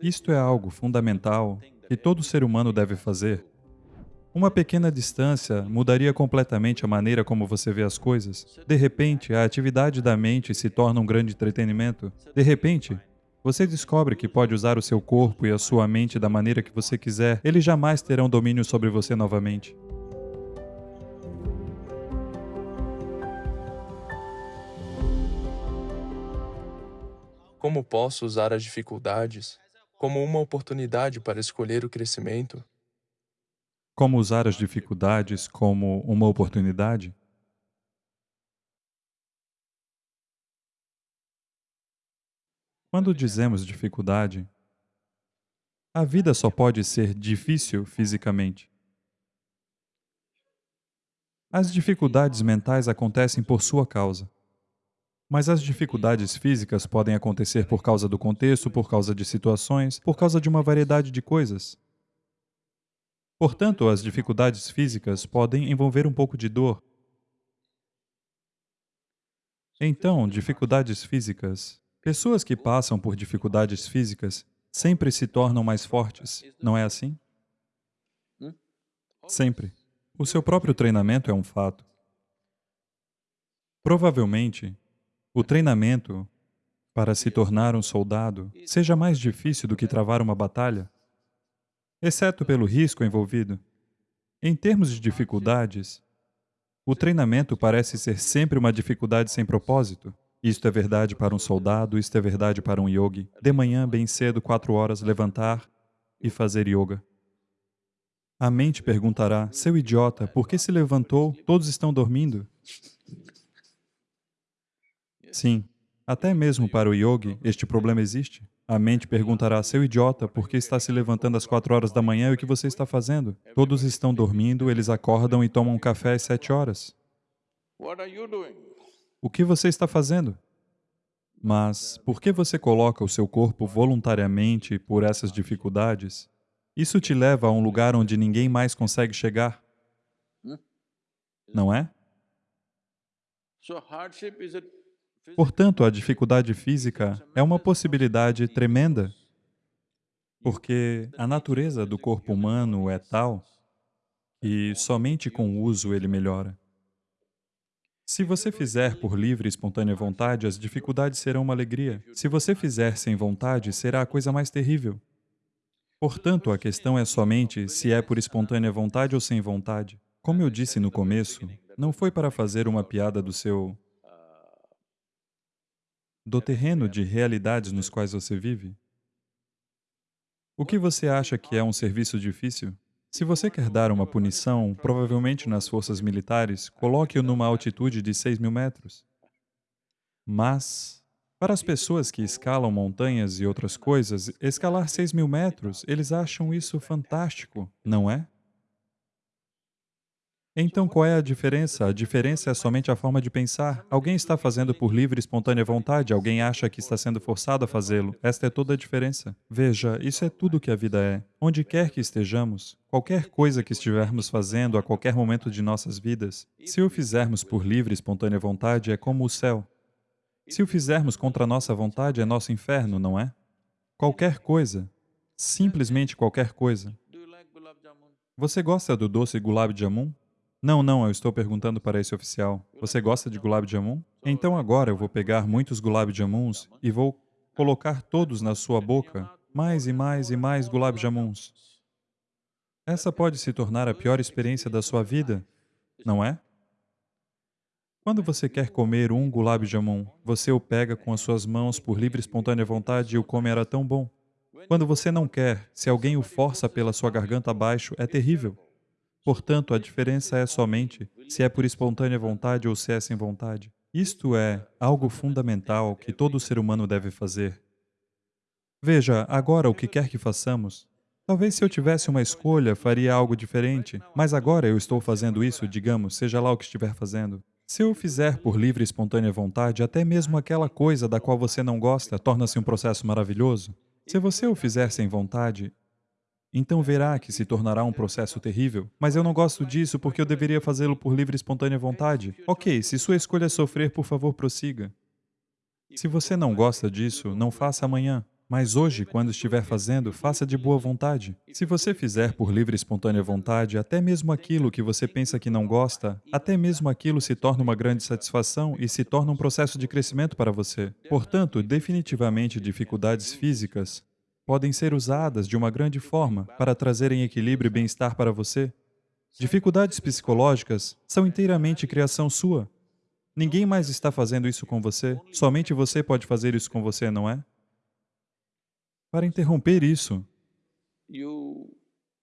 Isto é algo fundamental que todo ser humano deve fazer. Uma pequena distância mudaria completamente a maneira como você vê as coisas. De repente, a atividade da mente se torna um grande entretenimento. De repente, você descobre que pode usar o seu corpo e a sua mente da maneira que você quiser, eles jamais terão domínio sobre você novamente. Como posso usar as dificuldades como uma oportunidade para escolher o crescimento? Como usar as dificuldades como uma oportunidade? Quando dizemos dificuldade, a vida só pode ser difícil fisicamente. As dificuldades mentais acontecem por sua causa. Mas as dificuldades físicas podem acontecer por causa do contexto, por causa de situações, por causa de uma variedade de coisas. Portanto, as dificuldades físicas podem envolver um pouco de dor. Então, dificuldades físicas. Pessoas que passam por dificuldades físicas sempre se tornam mais fortes, não é assim? Sempre. O seu próprio treinamento é um fato. Provavelmente, o treinamento para se tornar um soldado seja mais difícil do que travar uma batalha, exceto pelo risco envolvido. Em termos de dificuldades, o treinamento parece ser sempre uma dificuldade sem propósito. Isto é verdade para um soldado, isto é verdade para um yogi. De manhã, bem cedo, quatro horas, levantar e fazer yoga. A mente perguntará, seu idiota, por que se levantou? Todos estão dormindo. Sim, até mesmo para o yogi, este problema existe. A mente perguntará, seu idiota, por que está se levantando às quatro horas da manhã e o que você está fazendo? Todos estão dormindo, eles acordam e tomam um café às sete horas. O que você está fazendo? Mas, por que você coloca o seu corpo voluntariamente por essas dificuldades? Isso te leva a um lugar onde ninguém mais consegue chegar. Não é? Portanto, a dificuldade física é uma possibilidade tremenda, porque a natureza do corpo humano é tal que somente com o uso ele melhora. Se você fizer por livre e espontânea vontade, as dificuldades serão uma alegria. Se você fizer sem vontade, será a coisa mais terrível. Portanto, a questão é somente se é por espontânea vontade ou sem vontade. Como eu disse no começo, não foi para fazer uma piada do seu do terreno de realidades nos quais você vive? O que você acha que é um serviço difícil? Se você quer dar uma punição, provavelmente nas forças militares, coloque-o numa altitude de 6 mil metros. Mas, para as pessoas que escalam montanhas e outras coisas, escalar 6 mil metros, eles acham isso fantástico, não é? Então, qual é a diferença? A diferença é somente a forma de pensar. Alguém está fazendo por livre e espontânea vontade, alguém acha que está sendo forçado a fazê-lo. Esta é toda a diferença. Veja, isso é tudo que a vida é. Onde quer que estejamos, qualquer coisa que estivermos fazendo a qualquer momento de nossas vidas, se o fizermos por livre e espontânea vontade, é como o céu. Se o fizermos contra nossa vontade, é nosso inferno, não é? Qualquer coisa, simplesmente qualquer coisa. Você gosta do doce gulab jamun? Não, não, eu estou perguntando para esse oficial. Você gosta de gulab jamun? Então agora eu vou pegar muitos gulab jamuns e vou colocar todos na sua boca, mais e mais e mais gulab jamuns. Essa pode se tornar a pior experiência da sua vida, não é? Quando você quer comer um gulab jamun, você o pega com as suas mãos por livre e espontânea vontade e o come era tão bom. Quando você não quer, se alguém o força pela sua garganta abaixo, é terrível. Portanto, a diferença é somente se é por espontânea vontade ou se é sem vontade. Isto é algo fundamental que todo ser humano deve fazer. Veja, agora o que quer que façamos, talvez se eu tivesse uma escolha, faria algo diferente, mas agora eu estou fazendo isso, digamos, seja lá o que estiver fazendo. Se eu fizer por livre e espontânea vontade, até mesmo aquela coisa da qual você não gosta torna-se um processo maravilhoso. Se você o fizer sem vontade, então verá que se tornará um processo terrível. Mas eu não gosto disso porque eu deveria fazê-lo por livre e espontânea vontade. Ok, se sua escolha é sofrer, por favor, prossiga. Se você não gosta disso, não faça amanhã. Mas hoje, quando estiver fazendo, faça de boa vontade. Se você fizer por livre e espontânea vontade, até mesmo aquilo que você pensa que não gosta, até mesmo aquilo se torna uma grande satisfação e se torna um processo de crescimento para você. Portanto, definitivamente dificuldades físicas podem ser usadas de uma grande forma para trazerem equilíbrio e bem-estar para você. Dificuldades psicológicas são inteiramente criação sua. Ninguém mais está fazendo isso com você, somente você pode fazer isso com você, não é? Para interromper isso,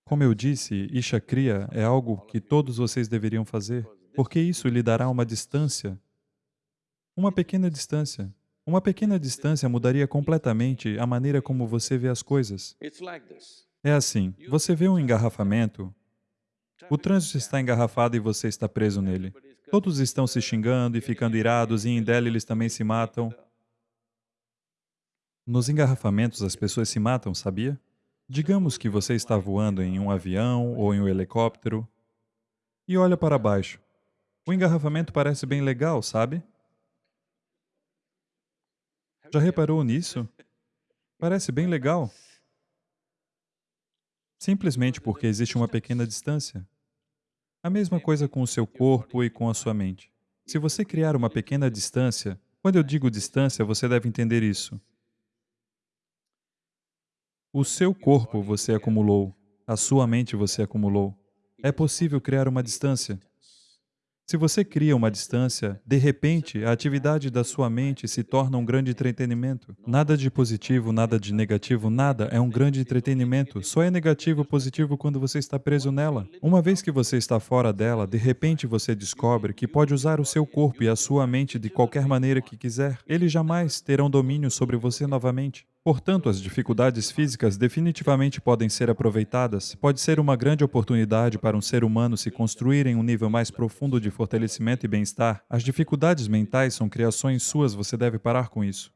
como eu disse, Isha Kriya é algo que todos vocês deveriam fazer, porque isso lhe dará uma distância, uma pequena distância. Uma pequena distância mudaria completamente a maneira como você vê as coisas. É assim, você vê um engarrafamento, o trânsito está engarrafado e você está preso nele. Todos estão se xingando e ficando irados, e em Delhi eles também se matam. Nos engarrafamentos, as pessoas se matam, sabia? Digamos que você está voando em um avião ou em um helicóptero e olha para baixo. O engarrafamento parece bem legal, sabe? Já reparou nisso? Parece bem legal. Simplesmente porque existe uma pequena distância. A mesma coisa com o seu corpo e com a sua mente. Se você criar uma pequena distância, quando eu digo distância, você deve entender isso. O seu corpo você acumulou, a sua mente você acumulou. É possível criar uma distância. Se você cria uma distância, de repente, a atividade da sua mente se torna um grande entretenimento. Nada de positivo, nada de negativo, nada é um grande entretenimento. Só é negativo ou positivo quando você está preso nela. Uma vez que você está fora dela, de repente você descobre que pode usar o seu corpo e a sua mente de qualquer maneira que quiser. Eles jamais terão domínio sobre você novamente. Portanto, as dificuldades físicas definitivamente podem ser aproveitadas. Pode ser uma grande oportunidade para um ser humano se construir em um nível mais profundo de fortalecimento e bem-estar. As dificuldades mentais são criações suas, você deve parar com isso.